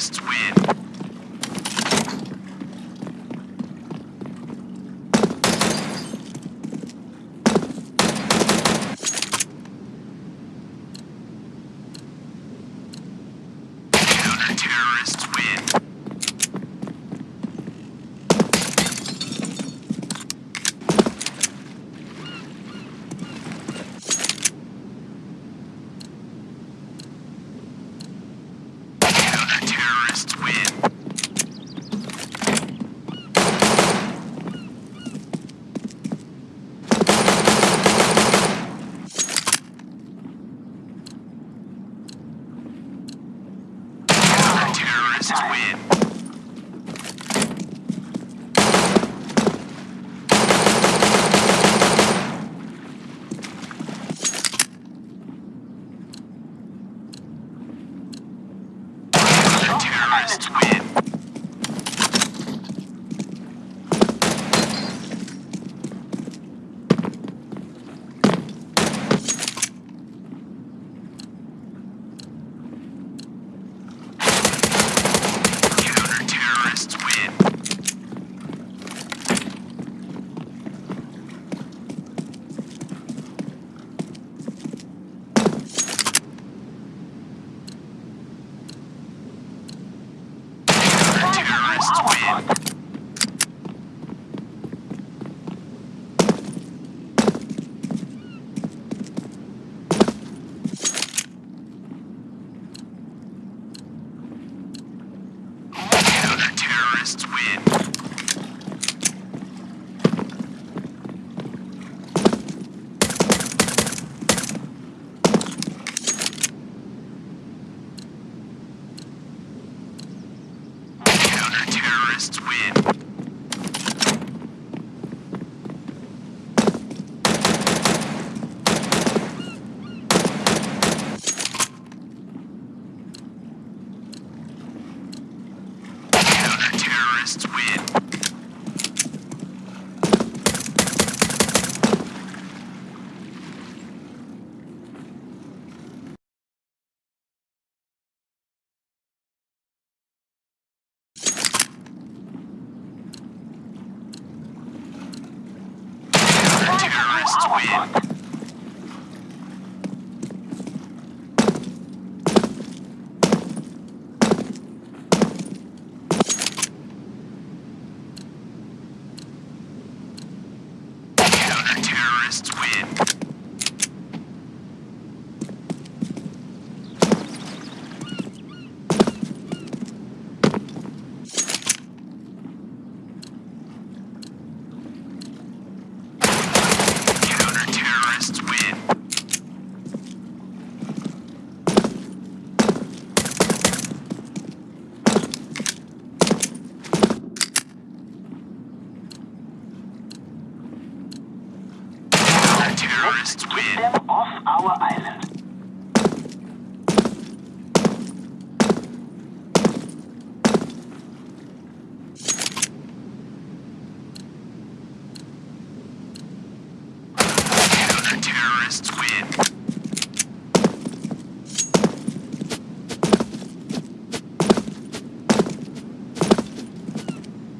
Fascists win. This is weird. terrorists win. Must win. terrorists win. Counter-terrorists win. Counter-terrorists win. Counter-terrorists win. Counter-terrorists win. Counter-terrorists win. Counter-terrorists win. them off our island.